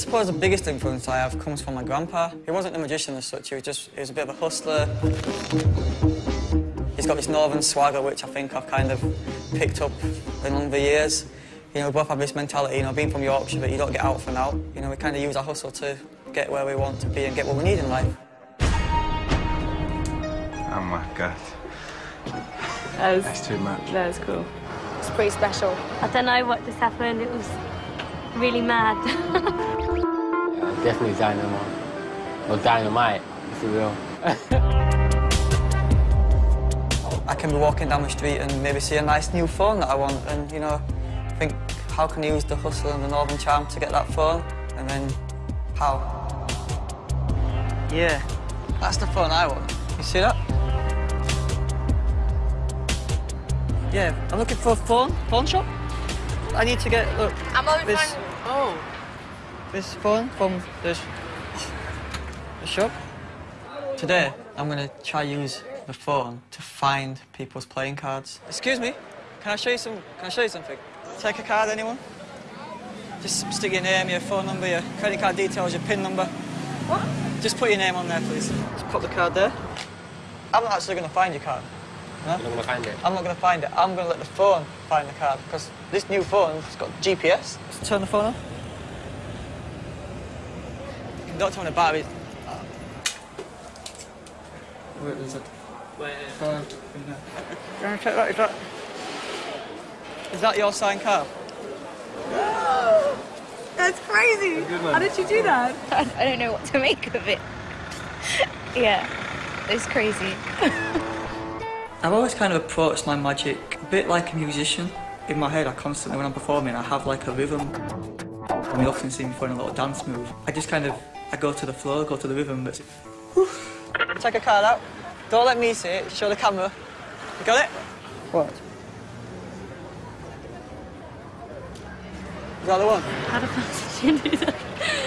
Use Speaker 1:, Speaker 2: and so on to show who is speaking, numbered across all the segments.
Speaker 1: suppose the biggest influence I have comes from my grandpa. He wasn't a magician as such, he was just, he was a bit of a hustler. He's got this northern swagger, which I think I've kind of picked up in the years. You know, we both have this mentality, you know, being from Yorkshire, that you don't get out for now. You know, we kind of use our hustle to get where we want to be and get what we need in life.
Speaker 2: Oh my God.
Speaker 3: That was,
Speaker 2: That's too much.
Speaker 3: that was cool.
Speaker 4: It's pretty special.
Speaker 5: I don't know what just happened. It was really mad.
Speaker 6: Yeah, definitely dynamo. Or dynamite, if you will.
Speaker 1: I can be walking down the street and maybe see a nice new phone that I want and, you know, think, how can I use the hustle and the northern charm to get that phone? And then, how? Yeah, that's the phone I want. You see that? Yeah, I'm looking for a phone, phone shop. I need to get, look,
Speaker 4: I'm only
Speaker 1: this,
Speaker 4: finding... Oh.
Speaker 1: This phone from the, sh- the shop. Today, I'm gonna try use the phone to find people's playing cards. Excuse me, can I show you some? Can I show you something? Take a card, anyone? Just stick your name, your phone number, your credit card details, your PIN number. What? Just put your name on there, please. Just put the card there. I'm not actually gonna find your card. No?
Speaker 6: You're not gonna find it.
Speaker 1: I'm not gonna find it. I'm gonna let the phone find the card because this new phone has got GPS. Let's turn the phone on. Don't turn the battery. Where is it? Where? Phone. Check that. Is that? Is that your signed card?
Speaker 4: That's crazy. How did you do that? I don't know what to make of it. yeah, it's crazy.
Speaker 1: I've always kind of approached my magic a bit like a musician. In my head, I constantly, when I'm performing, I have like a rhythm. And you often see me throwing a little dance move. I just kind of, I go to the flow, go to the rhythm. But... Take a card out. Don't let me see it. Show the camera. You got it? What? Is that the one?
Speaker 5: How the fuck did you do that?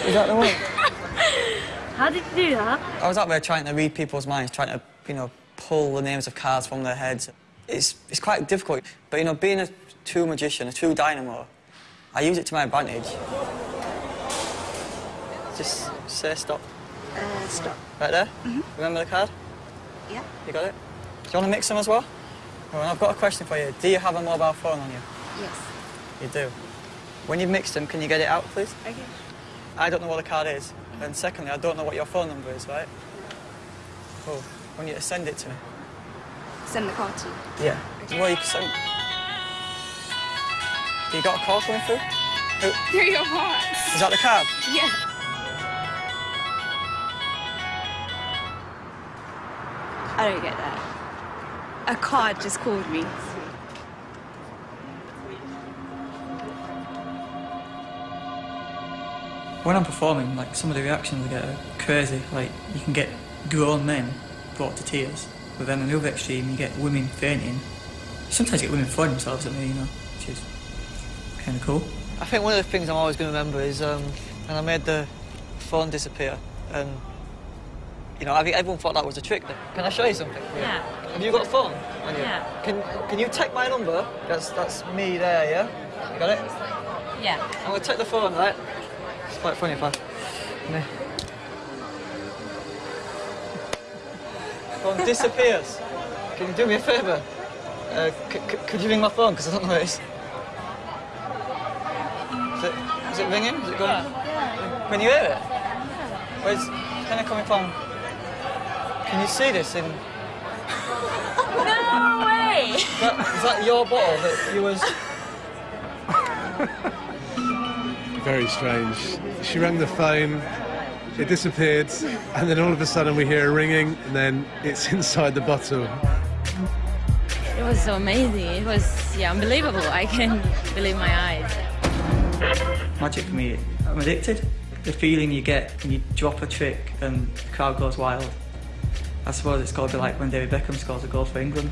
Speaker 1: Is that the one?
Speaker 5: How did you do that?
Speaker 1: I was out there trying to read people's minds, trying to, you know, pull the names of cards from their heads. It's, it's quite difficult, but, you know, being a true magician, a true dynamo, I use it to my advantage. Just say stop.
Speaker 4: Uh, stop.
Speaker 1: Right there? Remember the card?
Speaker 4: Yeah.
Speaker 1: You got it? Do you want to mix them as well? Well, I've got a question for you. Do you have a mobile phone on you?
Speaker 4: Yes.
Speaker 1: You do. When you mix them, can you get it out, please?
Speaker 4: Okay.
Speaker 1: I don't know what the card is. And secondly, I don't know what your phone number is, right? Oh, I want you to send it to me.
Speaker 4: Send the card to you.
Speaker 1: Yeah. Well, you can send... You got a call coming through? Who,
Speaker 4: Through your heart.
Speaker 1: is that the card?
Speaker 4: Yeah. I don't get that. A card just called me.
Speaker 1: When I'm performing, like, some of the reactions I get are crazy. Like, you can get grown men brought to tears. But then on the other extreme, you get women fainting. Sometimes you get women throwing themselves at me, you know, which is kind of cool. I think one of the things I'm always going to remember is um, when I made the phone disappear, and you know, I think everyone thought that was a trick. Can I show you something?
Speaker 5: Yeah.
Speaker 1: Have you got a phone?
Speaker 5: Yeah.
Speaker 1: Can Can you take my number? That's that's me there, yeah. You got it?
Speaker 5: Yeah.
Speaker 1: I'm gonna take the phone, right? It's quite funny if I. Phone disappears. Can you do me a favour? Uh, could you ring my phone? Because I don't know where it is. Is it, is it ringing? Is it going? Can you hear it? Where's kind of coming from? Can you see this in?
Speaker 5: No way!
Speaker 1: Is that, is that your bottle that you was?
Speaker 7: Very strange. She rang the phone, it disappeared, and then all of a sudden we hear a ringing, and then it's inside the bottle.
Speaker 8: It was so amazing. It was, yeah, unbelievable. I can't believe my eyes.
Speaker 1: Magic for me, I'm addicted. The feeling you get when you drop a trick and the crowd goes wild. I suppose it's got to be like when David Beckham scores a goal for England.